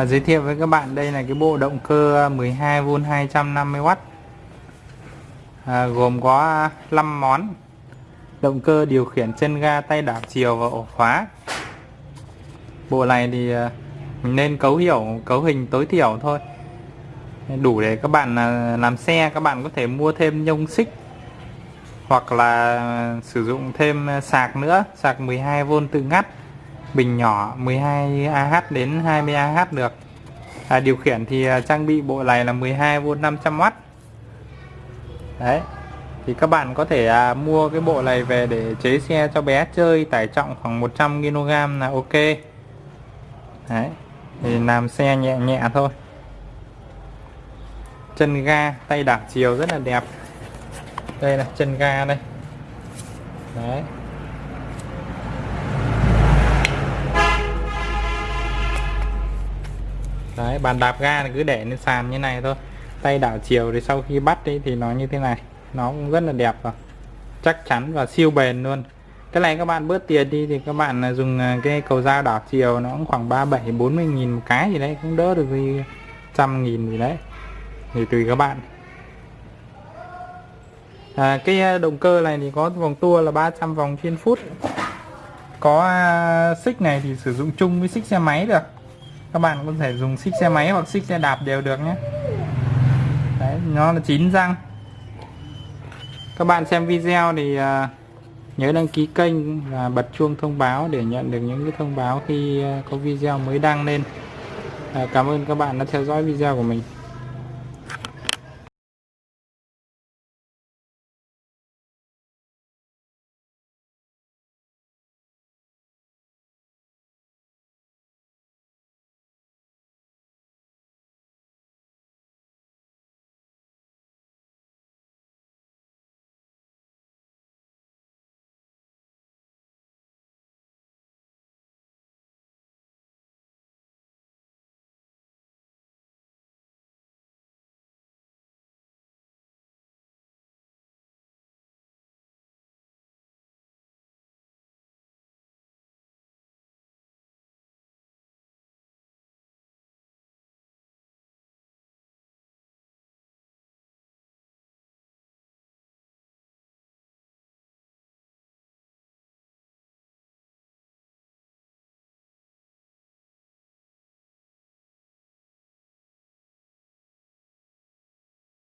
à, giới thiệu với các bạn đây là cái bộ động cơ 12V 250W à, gồm có 5 món. Động cơ điều khiển chân ga tay đảo chiều và ổ khóa. Bộ này thì à, mình nên cấu hiểu cấu hình tối thiểu thôi. Đủ để các bạn à, làm xe các bạn có thể mua thêm nhông xích hoặc là à, sử dụng thêm sạc nữa sạc 12V tự ngắt bình nhỏ 12Ah đến 20Ah được. À, điều khiển thì à, trang bị bộ này là 12V 500W đấy thì các bạn có thể à, mua cái bộ này về để chế xe cho bé chơi tải trọng khoảng 100kg là ok. Đấy thì làm xe nhẹ nhẹ thôi. Chân ga tay đảo chiều rất là đẹp. Đây là chân ga đây. Đấy. Đấy bàn đạp ga thì cứ để lên sàn như này thôi. Tay đảo chiều thì sau khi bắt đi thì nó như thế này. Nó cũng rất là đẹp và chắc chắn và siêu bền luôn. Cái này các bạn bớt tiền đi thì các bạn à, dùng à, cái cầu dao đảo chiều nó cũng khoảng 37 40 nghìn một cái gì đấy cũng đỡ được gì trăm nghìn gì đấy. Thì tùy các bạn. À, cái à, động cơ này thì có vòng tua là 300 vòng trên phút. Có xích này thì sử dụng chung với xích xe máy được các bạn có thể dùng xích xe máy hoặc xích xe đạp đều được nhé. Đấy, nó là chín răng. Các bạn xem video thì à, nhớ đăng ký kênh và bật chuông thông báo để nhận được những cái thông báo khi à, có video mới đăng lên. À, cảm ơn các bạn đã theo dõi video của mình.